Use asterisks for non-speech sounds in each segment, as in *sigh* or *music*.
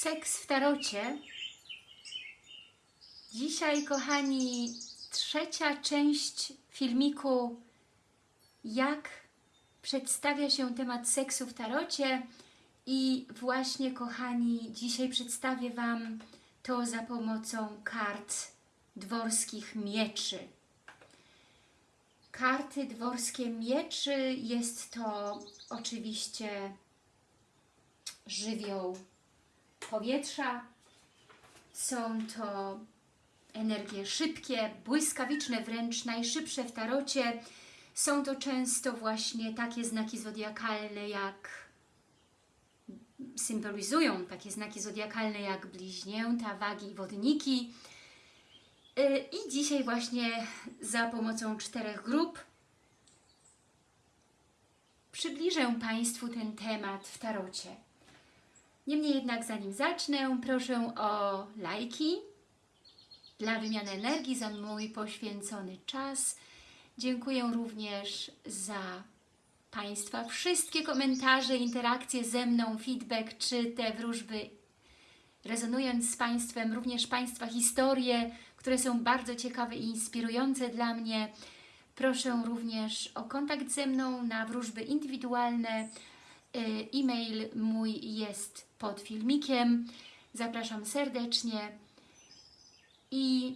Seks w tarocie. Dzisiaj, kochani, trzecia część filmiku jak przedstawia się temat seksu w tarocie i właśnie, kochani, dzisiaj przedstawię Wam to za pomocą kart dworskich mieczy. Karty dworskie mieczy jest to oczywiście żywioł powietrza. Są to energie szybkie, błyskawiczne, wręcz najszybsze w tarocie. Są to często właśnie takie znaki zodiakalne jak symbolizują takie znaki zodiakalne jak bliźnięta, wagi i wodniki. Yy, I dzisiaj właśnie za pomocą czterech grup przybliżę Państwu ten temat w tarocie. Niemniej jednak zanim zacznę, proszę o lajki dla wymiany energii za mój poświęcony czas. Dziękuję również za Państwa wszystkie komentarze, interakcje ze mną, feedback czy te wróżby. Rezonując z Państwem, również Państwa historie, które są bardzo ciekawe i inspirujące dla mnie. Proszę również o kontakt ze mną na wróżby indywidualne. E-mail mój jest pod filmikiem. Zapraszam serdecznie i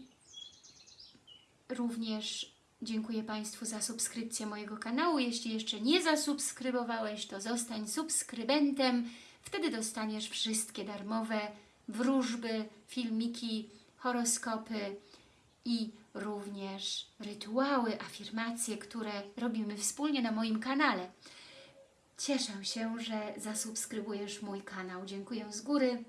również dziękuję Państwu za subskrypcję mojego kanału. Jeśli jeszcze nie zasubskrybowałeś, to zostań subskrybentem. Wtedy dostaniesz wszystkie darmowe wróżby, filmiki, horoskopy i również rytuały, afirmacje, które robimy wspólnie na moim kanale. Cieszę się, że zasubskrybujesz mój kanał. Dziękuję z góry.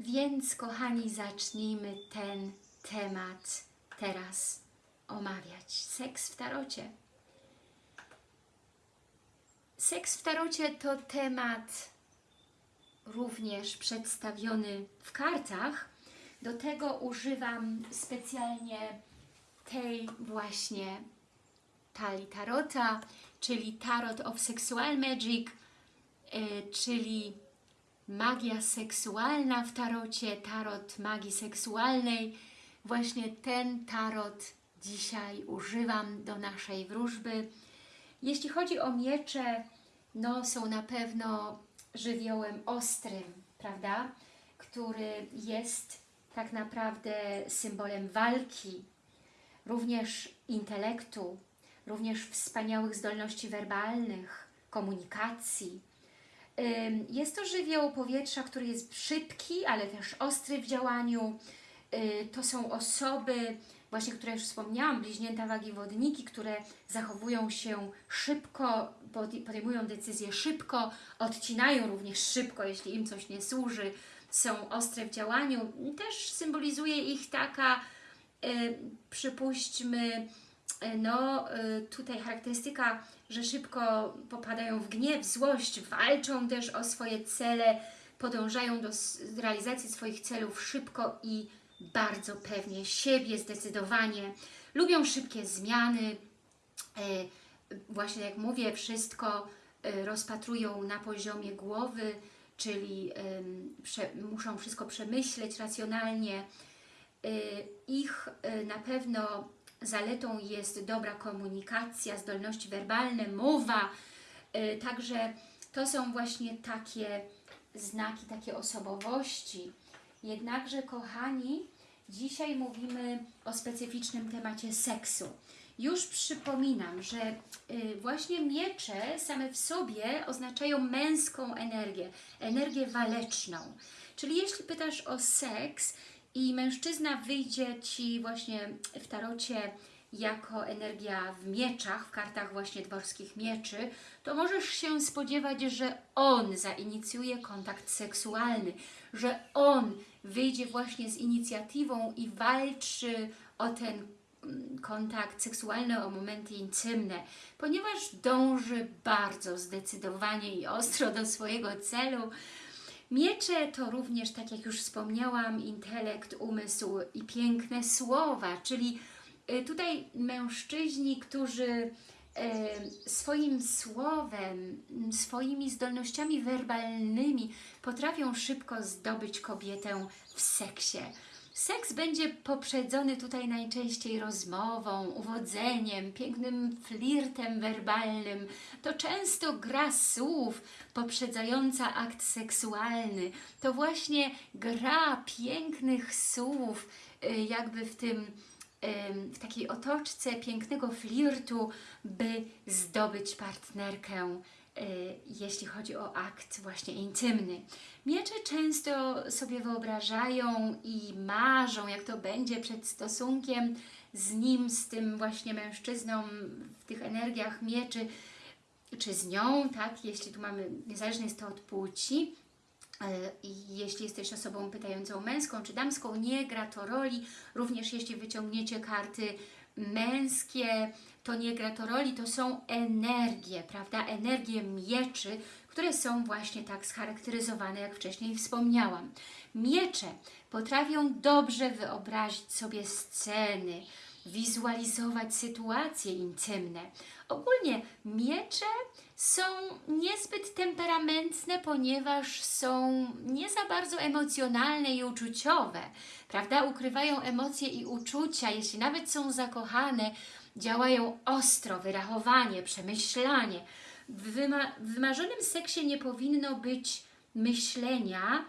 Więc, kochani, zacznijmy ten temat teraz omawiać. Seks w tarocie. Seks w tarocie to temat również przedstawiony w kartach. Do tego używam specjalnie tej właśnie talii tarota, czyli Tarot of Sexual Magic, yy, czyli magia seksualna w tarocie, tarot magii seksualnej. Właśnie ten tarot dzisiaj używam do naszej wróżby. Jeśli chodzi o miecze, no są na pewno żywiołem ostrym, prawda? Który jest tak naprawdę symbolem walki, również intelektu, również wspaniałych zdolności werbalnych, komunikacji. Jest to żywioł powietrza, który jest szybki, ale też ostry w działaniu. To są osoby, właśnie które już wspomniałam, bliźnięta wagi wodniki, które zachowują się szybko, podejmują decyzje szybko, odcinają również szybko, jeśli im coś nie służy, są ostre w działaniu. Też symbolizuje ich taka, przypuśćmy, no tutaj charakterystyka, że szybko popadają w gniew, złość, walczą też o swoje cele, podążają do realizacji swoich celów szybko i bardzo pewnie siebie, zdecydowanie. Lubią szybkie zmiany, właśnie jak mówię, wszystko rozpatrują na poziomie głowy, czyli muszą wszystko przemyśleć racjonalnie. Ich na pewno zaletą jest dobra komunikacja, zdolności werbalne, mowa, także to są właśnie takie znaki, takie osobowości. Jednakże, kochani, dzisiaj mówimy o specyficznym temacie seksu. Już przypominam, że właśnie miecze same w sobie oznaczają męską energię, energię waleczną. Czyli jeśli pytasz o seks i mężczyzna wyjdzie Ci właśnie w tarocie jako energia w mieczach, w kartach właśnie dworskich mieczy, to możesz się spodziewać, że on zainicjuje kontakt seksualny, że on wyjdzie właśnie z inicjatywą i walczy o ten kontakt seksualny, o momenty intymne, ponieważ dąży bardzo zdecydowanie i ostro do swojego celu. Miecze to również, tak jak już wspomniałam, intelekt, umysł i piękne słowa, czyli tutaj mężczyźni, którzy e, swoim słowem, swoimi zdolnościami werbalnymi potrafią szybko zdobyć kobietę w seksie. Seks będzie poprzedzony tutaj najczęściej rozmową, uwodzeniem, pięknym flirtem werbalnym. To często gra słów poprzedzająca akt seksualny. To właśnie gra pięknych słów, y, jakby w tym em, w takiej otoczce pięknego flirtu, by zdobyć partnerkę, y, jeśli chodzi o akt właśnie intymny. Miecze często sobie wyobrażają i marzą, jak to będzie przed stosunkiem z nim, z tym właśnie mężczyzną w tych energiach mieczy, czy z nią, tak, jeśli tu mamy, niezależnie jest to od płci, i jeśli jesteś osobą pytającą męską czy damską, nie gra to roli. Również jeśli wyciągniecie karty męskie, to nie gra to roli, to są energie, prawda? Energie mieczy, które są właśnie tak scharakteryzowane, jak wcześniej wspomniałam. Miecze potrafią dobrze wyobrazić sobie sceny, wizualizować sytuacje intymne. Ogólnie miecze są niezbyt temperamentne, ponieważ są nie za bardzo emocjonalne i uczuciowe, prawda? Ukrywają emocje i uczucia, jeśli nawet są zakochane, działają ostro, wyrachowanie, przemyślanie. W, wyma w wymarzonym seksie nie powinno być myślenia,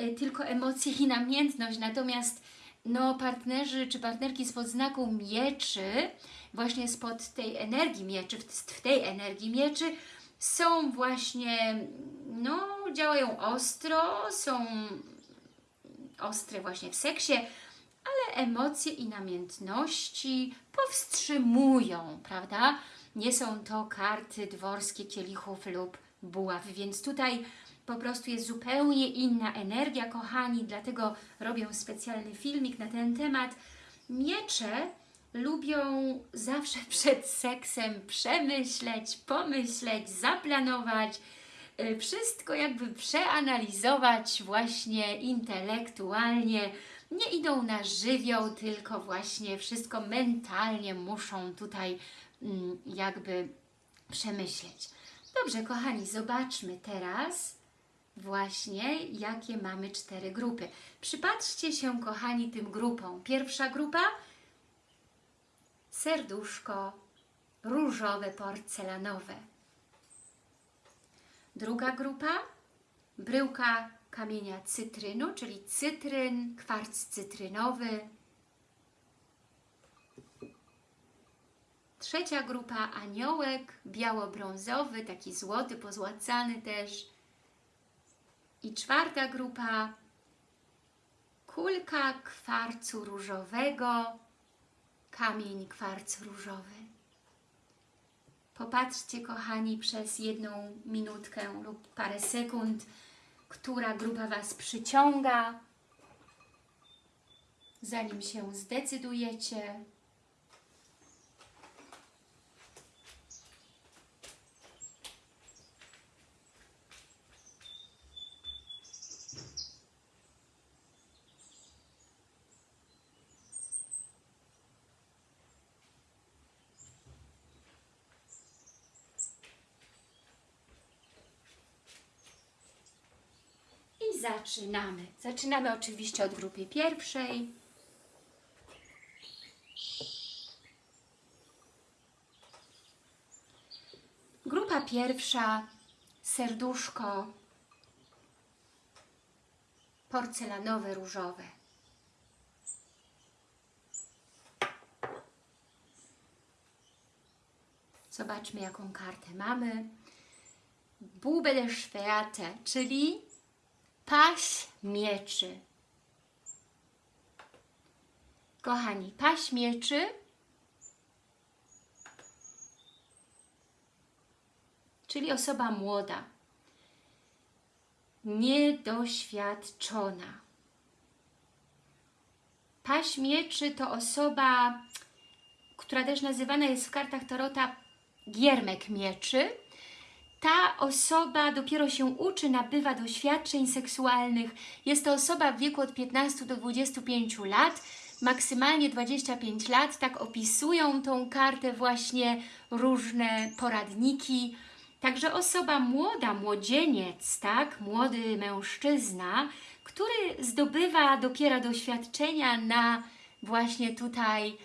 y, tylko emocje i namiętność, natomiast no, partnerzy czy partnerki spod znaku mieczy, właśnie spod tej energii mieczy, w, w tej energii mieczy, są właśnie, no, działają ostro, są ostre właśnie w seksie, ale emocje i namiętności powstrzymują, prawda? Nie są to karty dworskie kielichów lub buław, więc tutaj po prostu jest zupełnie inna energia, kochani, dlatego robię specjalny filmik na ten temat. Miecze lubią zawsze *laughs* przed seksem przemyśleć, pomyśleć, zaplanować, y, wszystko jakby przeanalizować właśnie intelektualnie. Nie idą na żywioł, tylko właśnie wszystko mentalnie muszą tutaj mm, jakby przemyśleć. Dobrze, kochani, zobaczmy teraz właśnie, jakie mamy cztery grupy. Przypatrzcie się, kochani, tym grupom. Pierwsza grupa serduszko różowe, porcelanowe. Druga grupa bryłka kamienia cytrynu, czyli cytryn, kwarc cytrynowy. Trzecia grupa aniołek biało-brązowy, taki złoty, pozłacany też. I czwarta grupa kulka kwarcu różowego, kamień kwarc różowy. Popatrzcie, kochani, przez jedną minutkę lub parę sekund, która grupa Was przyciąga, zanim się zdecydujecie. I zaczynamy. Zaczynamy oczywiście od grupy pierwszej. Grupa pierwsza, serduszko porcelanowe, różowe. Zobaczmy, jaką kartę mamy. Bube der Schwerte, czyli paś mieczy. Kochani, paś mieczy czyli osoba młoda, niedoświadczona. Paś mieczy to osoba, która też nazywana jest w kartach Tarota giermek mieczy, ta osoba dopiero się uczy, nabywa doświadczeń seksualnych. Jest to osoba w wieku od 15 do 25 lat. maksymalnie 25 lat, tak opisują tą kartę właśnie różne poradniki. Także osoba młoda, młodzieniec, tak, młody mężczyzna, który zdobywa dopiero doświadczenia na właśnie tutaj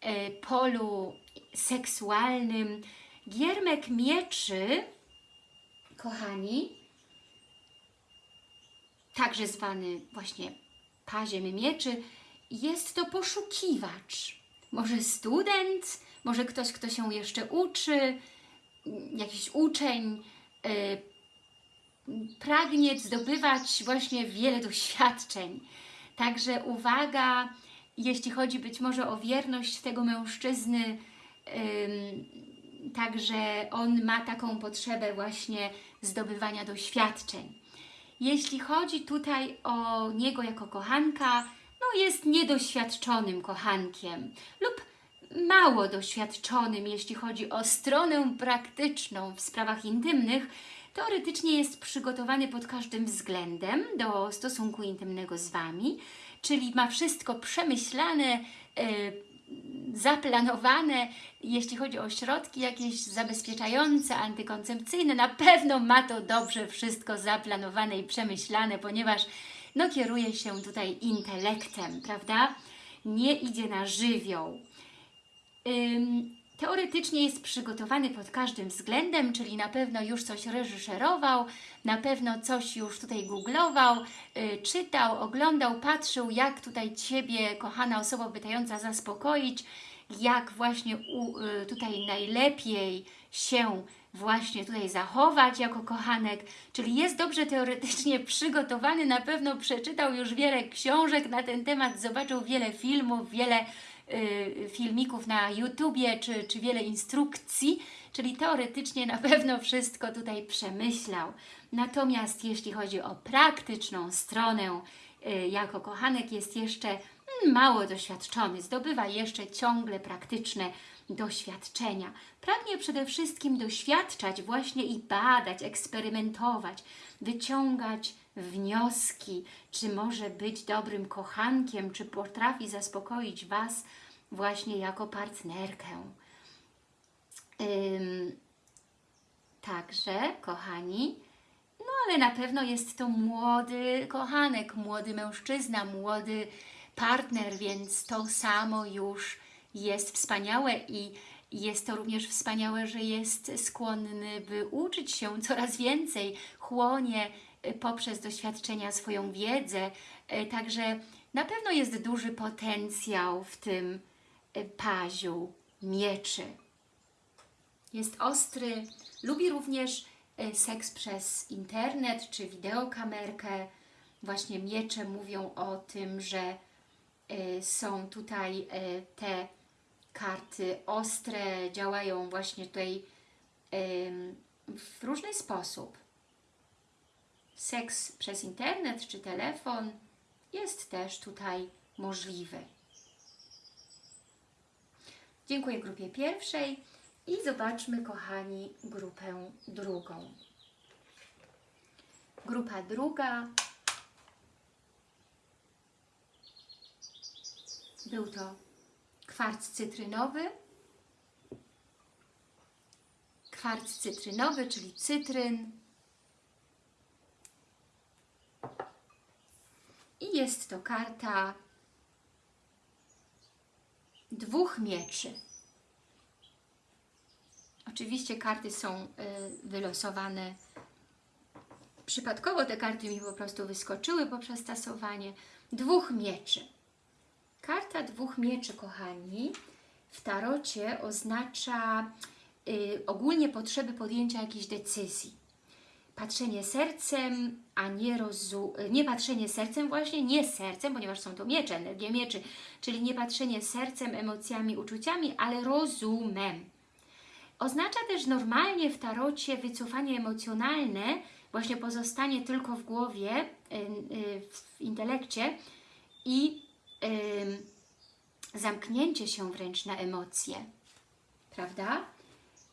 e, polu seksualnym. Giermek mieczy, kochani, także zwany właśnie paziem mieczy, jest to poszukiwacz. Może student, może ktoś, kto się jeszcze uczy, jakiś uczeń, yy, pragnie zdobywać właśnie wiele doświadczeń. Także uwaga, jeśli chodzi być może o wierność tego mężczyzny, także on ma taką potrzebę właśnie zdobywania doświadczeń. Jeśli chodzi tutaj o niego jako kochanka, no jest niedoświadczonym kochankiem lub mało doświadczonym, jeśli chodzi o stronę praktyczną w sprawach intymnych, teoretycznie jest przygotowany pod każdym względem do stosunku intymnego z Wami, czyli ma wszystko przemyślane, yy, zaplanowane, jeśli chodzi o środki jakieś zabezpieczające, antykoncepcyjne, na pewno ma to dobrze wszystko zaplanowane i przemyślane, ponieważ no, kieruje się tutaj intelektem, prawda? Nie idzie na żywioł. Teoretycznie jest przygotowany pod każdym względem, czyli na pewno już coś reżyserował, na pewno coś już tutaj googlował, yy, czytał, oglądał, patrzył, jak tutaj Ciebie, kochana osoba pytająca, zaspokoić, jak właśnie u, yy, tutaj najlepiej się właśnie tutaj zachować jako kochanek, czyli jest dobrze teoretycznie przygotowany, na pewno przeczytał już wiele książek na ten temat, zobaczył wiele filmów, wiele filmików na YouTubie, czy, czy wiele instrukcji, czyli teoretycznie na pewno wszystko tutaj przemyślał. Natomiast jeśli chodzi o praktyczną stronę, y, jako kochanek jest jeszcze mm, mało doświadczony, zdobywa jeszcze ciągle praktyczne doświadczenia. Pragnie przede wszystkim doświadczać właśnie i badać, eksperymentować, wyciągać wnioski, czy może być dobrym kochankiem, czy potrafi zaspokoić Was właśnie jako partnerkę. Ym, także, kochani, no ale na pewno jest to młody kochanek, młody mężczyzna, młody partner, więc to samo już jest wspaniałe i jest to również wspaniałe, że jest skłonny, by uczyć się coraz więcej, chłonie y, poprzez doświadczenia swoją wiedzę, y, także na pewno jest duży potencjał w tym y, paziu mieczy. Jest ostry, lubi również seks przez internet czy wideokamerkę. Właśnie miecze mówią o tym, że są tutaj te karty ostre działają właśnie tutaj w różny sposób. Seks przez internet czy telefon jest też tutaj możliwy. Dziękuję grupie pierwszej i zobaczmy, kochani, grupę drugą. Grupa druga był to kwarc cytrynowy, kwarc cytrynowy, czyli cytryn. I jest to karta dwóch mieczy. Oczywiście karty są y, wylosowane przypadkowo, te karty mi po prostu wyskoczyły poprzez tasowanie. Dwóch mieczy. Karta dwóch mieczy, kochani, w tarocie oznacza y, ogólnie potrzeby podjęcia jakiejś decyzji. Patrzenie sercem, a nie rozu... nie patrzenie sercem właśnie, nie sercem, ponieważ są to miecze, energie mieczy, czyli nie patrzenie sercem, emocjami, uczuciami, ale rozumem. Oznacza też normalnie w tarocie wycofanie emocjonalne, właśnie pozostanie tylko w głowie, y, y, w intelekcie i zamknięcie się wręcz na emocje. Prawda?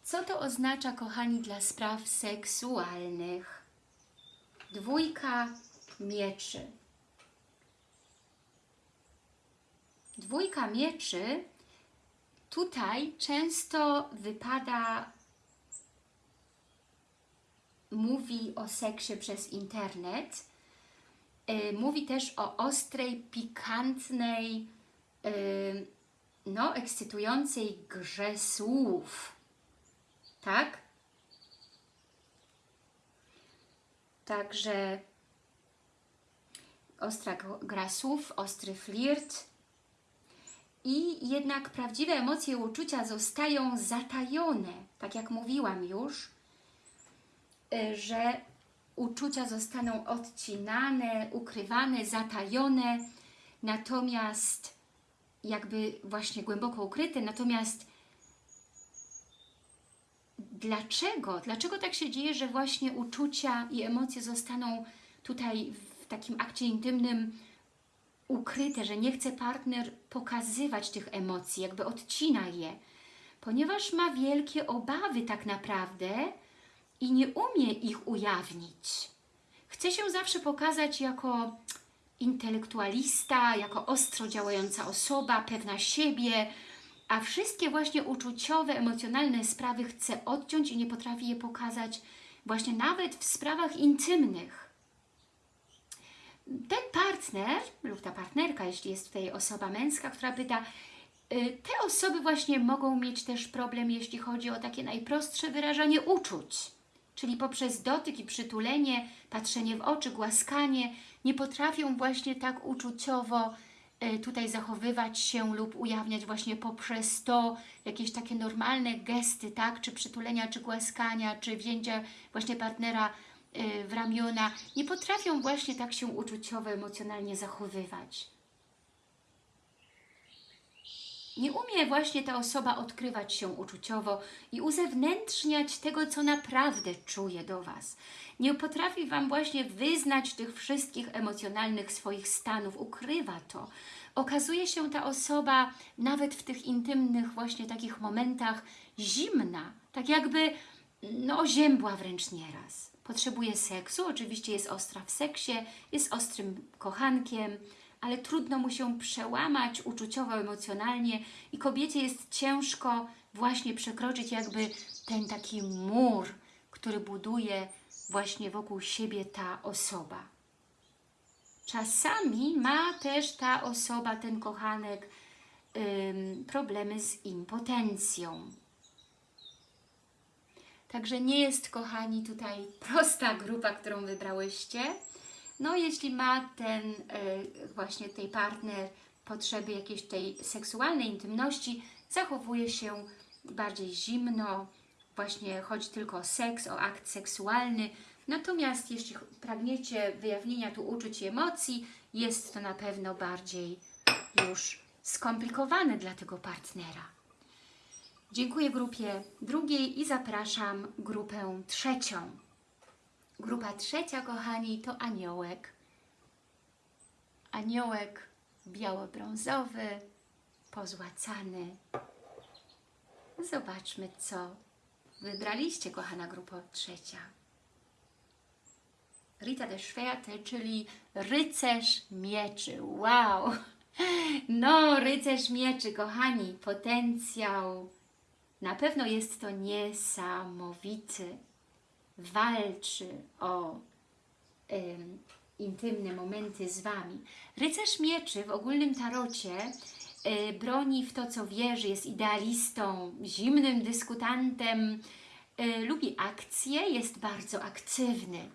Co to oznacza, kochani, dla spraw seksualnych? Dwójka mieczy. Dwójka mieczy tutaj często wypada, mówi o seksie przez internet, mówi też o ostrej, pikantnej, yy, no, ekscytującej grze słów. Tak? Także ostra gra słów, ostry flirt i jednak prawdziwe emocje i uczucia zostają zatajone, tak jak mówiłam już, y, że uczucia zostaną odcinane, ukrywane, zatajone, natomiast jakby właśnie głęboko ukryte, natomiast dlaczego? Dlaczego tak się dzieje, że właśnie uczucia i emocje zostaną tutaj w takim akcie intymnym ukryte, że nie chce partner pokazywać tych emocji, jakby odcina je, ponieważ ma wielkie obawy tak naprawdę i nie umie ich ujawnić. Chce się zawsze pokazać jako intelektualista, jako ostro działająca osoba, pewna siebie, a wszystkie właśnie uczuciowe, emocjonalne sprawy chce odciąć i nie potrafi je pokazać właśnie nawet w sprawach intymnych. Ten partner lub ta partnerka, jeśli jest tutaj osoba męska, która pyta, y, te osoby właśnie mogą mieć też problem, jeśli chodzi o takie najprostsze wyrażanie uczuć, czyli poprzez dotyk i przytulenie, patrzenie w oczy, głaskanie, nie potrafią właśnie tak uczuciowo y, tutaj zachowywać się lub ujawniać właśnie poprzez to jakieś takie normalne gesty, tak, czy przytulenia, czy głaskania, czy wzięcia właśnie partnera y, w ramiona, nie potrafią właśnie tak się uczuciowo, emocjonalnie zachowywać. Nie umie właśnie ta osoba odkrywać się uczuciowo i uzewnętrzniać tego, co naprawdę czuje do Was. Nie potrafi Wam właśnie wyznać tych wszystkich emocjonalnych swoich stanów, ukrywa to. Okazuje się ta osoba nawet w tych intymnych właśnie takich momentach zimna, tak jakby no oziębła wręcz nieraz. Potrzebuje seksu, oczywiście jest ostra w seksie, jest ostrym kochankiem, ale trudno mu się przełamać uczuciowo, emocjonalnie i kobiecie jest ciężko właśnie przekroczyć jakby ten taki mur, który buduje właśnie wokół siebie ta osoba. Czasami ma też ta osoba, ten kochanek, problemy z impotencją. Także nie jest, kochani, tutaj prosta grupa, którą wybrałyście. No, jeśli ma ten e, właśnie tej partner potrzeby jakiejś tej seksualnej intymności, zachowuje się bardziej zimno, właśnie chodzi tylko o seks, o akt seksualny. Natomiast jeśli pragniecie wyjawnienia tu uczuć i emocji, jest to na pewno bardziej już skomplikowane dla tego partnera. Dziękuję grupie drugiej i zapraszam grupę trzecią. Grupa trzecia, kochani, to aniołek. Aniołek biało-brązowy, pozłacany. Zobaczmy, co wybraliście, kochana grupa trzecia. Rita de Schwerte, czyli rycerz mieczy. Wow! No, rycerz mieczy, kochani, potencjał. Na pewno jest to niesamowity. Walczy o intymne momenty z Wami. Rycerz mieczy w ogólnym tarocie e, broni w to, co wierzy, jest idealistą, zimnym dyskutantem, e, lubi akcje, jest bardzo aktywny.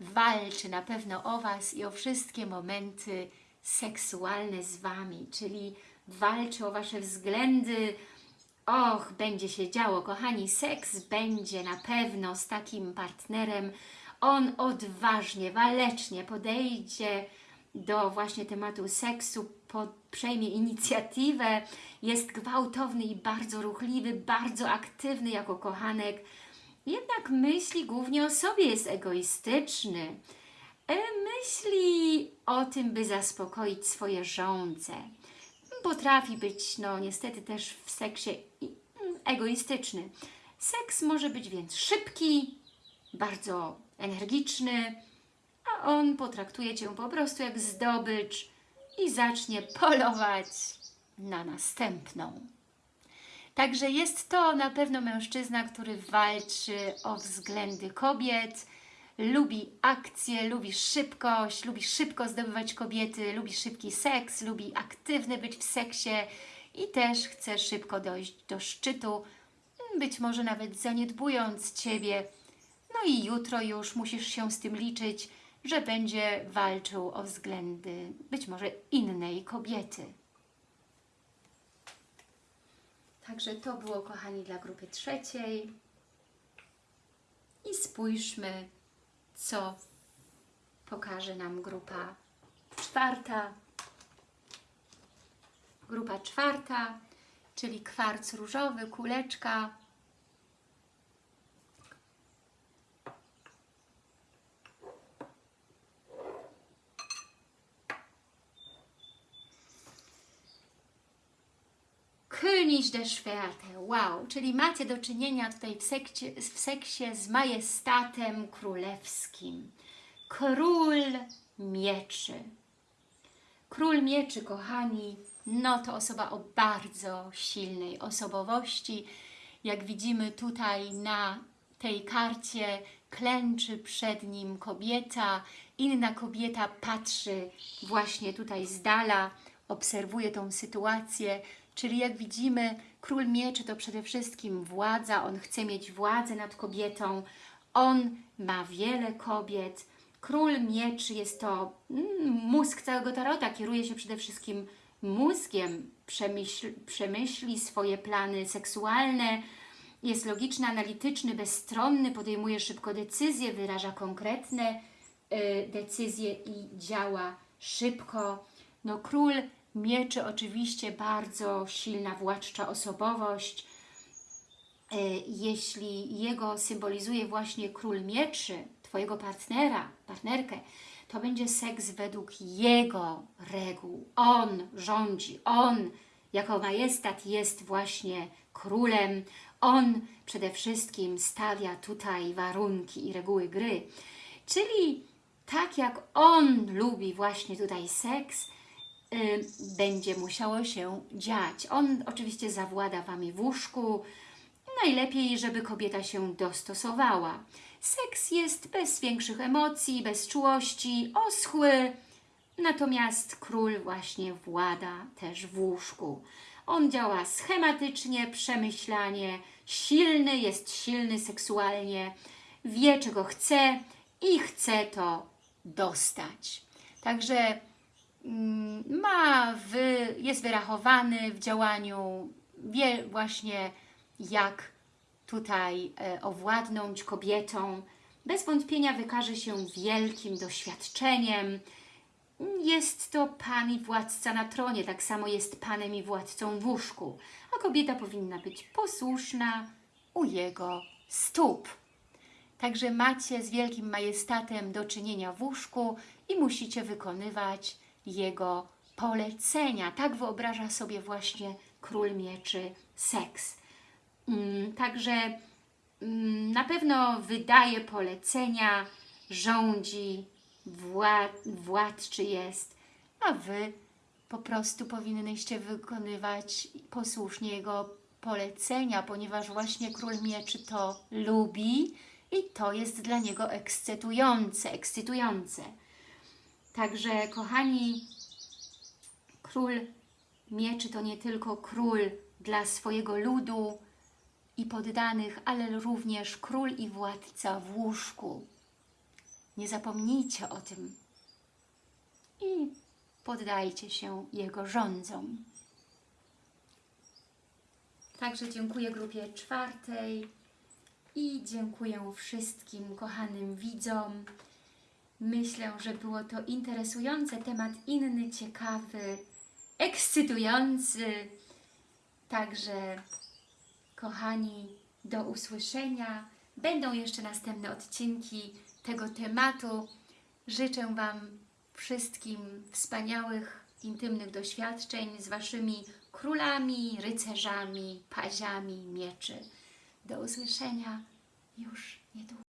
Walczy na pewno o Was i o wszystkie momenty seksualne z Wami, czyli walczy o Wasze względy. Och, będzie się działo, kochani, seks będzie na pewno z takim partnerem. On odważnie, walecznie podejdzie do właśnie tematu seksu, po, przejmie inicjatywę, jest gwałtowny i bardzo ruchliwy, bardzo aktywny jako kochanek, jednak myśli głównie o sobie, jest egoistyczny. E, Myśli o tym, by zaspokoić swoje żądze. Potrafi być, no niestety też w seksie mm, egoistyczny. Seks może być więc szybki, bardzo energiczny, a on potraktuje Cię po prostu jak zdobycz i zacznie polować na następną. Także jest to na pewno mężczyzna, który walczy o względy kobiet, lubi akcję, lubi szybkość, lubi szybko zdobywać kobiety, lubi szybki seks, lubi aktywny być w seksie i też chce szybko dojść do szczytu, być może nawet zaniedbując Ciebie. No i jutro już musisz się z tym liczyć, że będzie walczył o względy być może innej kobiety. Także to było, kochani, dla grupy trzeciej. I spójrzmy, co pokaże nam grupa czwarta. Grupa czwarta, czyli kwarc różowy, kuleczka. König der wow, czyli macie do czynienia tutaj w sekcie, w seksie z majestatem królewskim. Król mieczy. Król mieczy, kochani, no to osoba o bardzo silnej osobowości. Jak widzimy tutaj na tej karcie klęczy przed nim kobieta, inna kobieta patrzy właśnie tutaj z dala, obserwuje tą sytuację, czyli jak widzimy król mieczy to przede wszystkim władza, on chce mieć władzę nad kobietą, on ma wiele kobiet, król mieczy jest to mm, mózg całego tarota, kieruje się przede wszystkim mózgiem, przemyśl, przemyśli swoje plany seksualne, jest logiczny, analityczny, bezstronny, podejmuje szybko decyzje, wyraża konkretne y, decyzje i działa szybko. No król mieczy oczywiście bardzo silna władcza osobowość. Y, jeśli jego symbolizuje właśnie król mieczy, Twojego partnera, partnerkę, to będzie seks według jego reguł. On rządzi, on jako majestat jest właśnie królem, on przede wszystkim stawia tutaj warunki i reguły gry. Czyli tak jak on lubi właśnie tutaj seks, będzie musiało się dziać. On oczywiście zawłada Wami w łóżku, najlepiej, żeby kobieta się dostosowała. Seks jest bez większych emocji, bez czułości, oschły, natomiast król właśnie włada też w łóżku. On działa schematycznie, przemyślanie, silny, jest silny seksualnie, wie czego chce i chce to dostać. Także ma, wy, jest wyrachowany w działaniu, wie właśnie jak tutaj e, owładnąć kobietą. Bez wątpienia wykaże się wielkim doświadczeniem. Jest to pan i władca na tronie, tak samo jest panem i władcą w łóżku, a kobieta powinna być posłuszna u jego stóp. Także macie z wielkim majestatem do czynienia w łóżku i musicie wykonywać jego polecenia. Tak wyobraża sobie właśnie król mieczy seks. Mm, Także mm, na pewno wydaje polecenia, rządzi, wład, władczy jest, a Wy po prostu powinnyście wykonywać posłusznie Jego polecenia, ponieważ właśnie Król Mieczy to lubi i to jest dla niego ekscytujące, ekscytujące. Także, kochani, Król Mieczy to nie tylko król dla swojego ludu, i poddanych, ale również król i władca w łóżku. Nie zapomnijcie o tym i poddajcie się jego rządzom. Także dziękuję grupie czwartej i dziękuję wszystkim kochanym widzom. Myślę, że było to interesujące, temat inny, ciekawy, ekscytujący. Także Kochani, do usłyszenia. Będą jeszcze następne odcinki tego tematu. Życzę Wam wszystkim wspaniałych, intymnych doświadczeń z Waszymi królami, rycerzami, paziami, mieczy. Do usłyszenia już niedługo.